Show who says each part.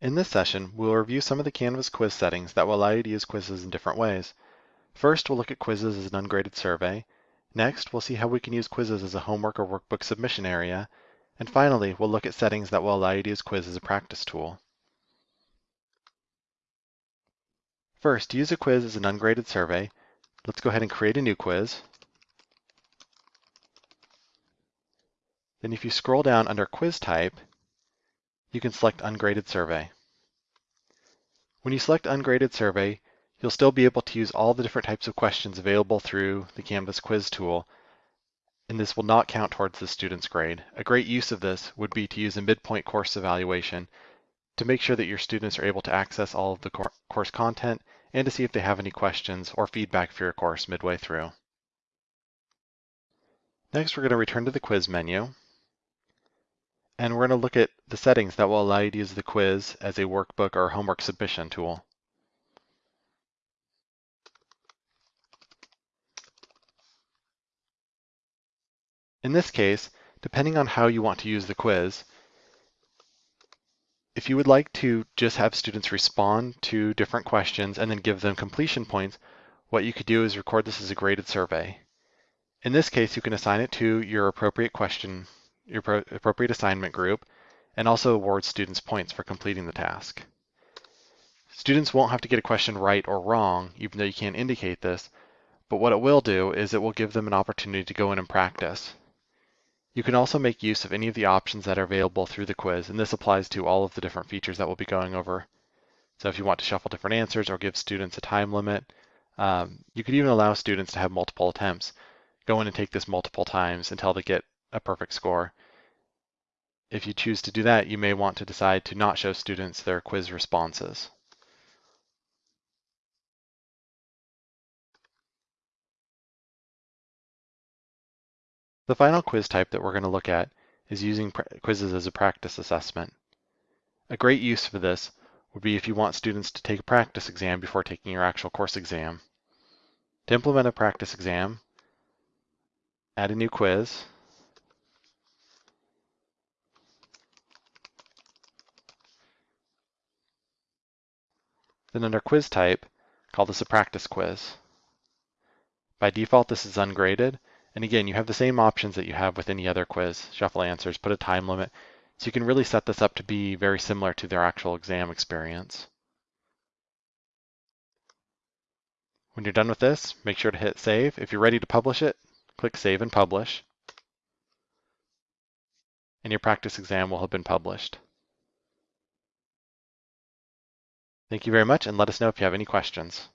Speaker 1: In this session, we'll review some of the Canvas quiz settings that will allow you to use quizzes in different ways. First, we'll look at quizzes as an ungraded survey. Next, we'll see how we can use quizzes as a homework or workbook submission area. And finally, we'll look at settings that will allow you to use quiz as a practice tool. First, use a quiz as an ungraded survey, let's go ahead and create a new quiz. Then if you scroll down under quiz type, you can select ungraded survey. When you select ungraded survey, you'll still be able to use all the different types of questions available through the Canvas quiz tool, and this will not count towards the student's grade. A great use of this would be to use a midpoint course evaluation to make sure that your students are able to access all of the course content and to see if they have any questions or feedback for your course midway through. Next, we're going to return to the quiz menu. And we're going to look at the settings that will allow you to use the quiz as a workbook or homework submission tool. In this case, depending on how you want to use the quiz, if you would like to just have students respond to different questions and then give them completion points, what you could do is record this as a graded survey. In this case, you can assign it to your appropriate question your appropriate assignment group, and also award students points for completing the task. Students won't have to get a question right or wrong, even though you can't indicate this, but what it will do is it will give them an opportunity to go in and practice. You can also make use of any of the options that are available through the quiz, and this applies to all of the different features that we'll be going over. So if you want to shuffle different answers or give students a time limit, um, you could even allow students to have multiple attempts. Go in and take this multiple times until they get a perfect score. If you choose to do that, you may want to decide to not show students their quiz responses. The final quiz type that we're going to look at is using quizzes as a practice assessment. A great use for this would be if you want students to take a practice exam before taking your actual course exam. To implement a practice exam, add a new quiz, Then under quiz type, call this a practice quiz. By default, this is ungraded. And again, you have the same options that you have with any other quiz. Shuffle answers, put a time limit. So you can really set this up to be very similar to their actual exam experience. When you're done with this, make sure to hit save. If you're ready to publish it, click save and publish. And your practice exam will have been published. Thank you very much, and let us know if you have any questions.